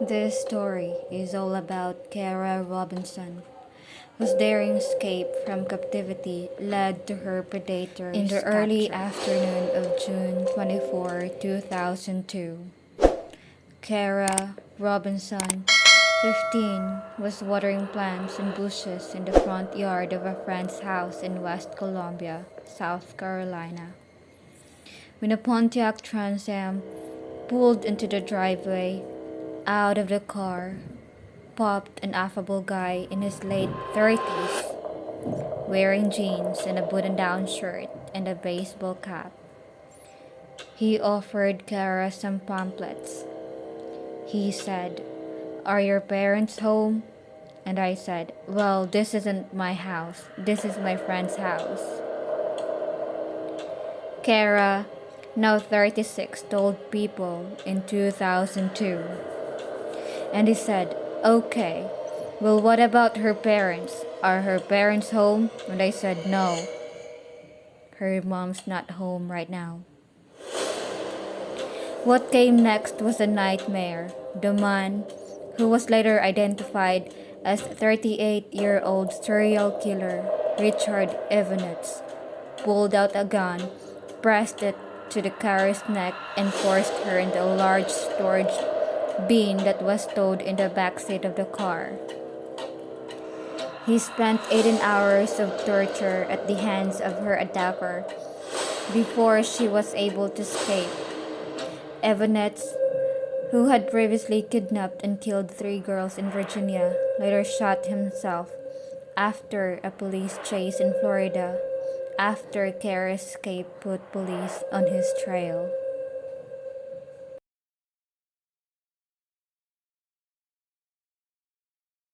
This story is all about Kara Robinson, whose daring escape from captivity led to her predators in the early afternoon of June 24, 2002. Kara Robinson, 15, was watering plants and bushes in the front yard of a friend's house in West Columbia, South Carolina. When a Pontiac Trans Am pulled into the driveway, out of the car popped an affable guy in his late 30s, wearing jeans and a button down shirt and a baseball cap. He offered Kara some pamphlets. He said, Are your parents home? And I said, Well, this isn't my house. This is my friend's house. Kara, now 36, told people in 2002. And he said, Okay, well, what about her parents? Are her parents home? And I said, No. Her mom's not home right now. What came next was a nightmare. The man, who was later identified as 38 year old serial killer Richard Evonitz, pulled out a gun, pressed it to the Kara's neck, and forced her into a large storage bin that was stowed in the back seat of the car. He spent 18 hours of torture at the hands of her attacker before she was able to escape. Evonitz, who had previously kidnapped and killed three girls in Virginia, later shot himself after a police chase in Florida after Kara escape put police on his trail.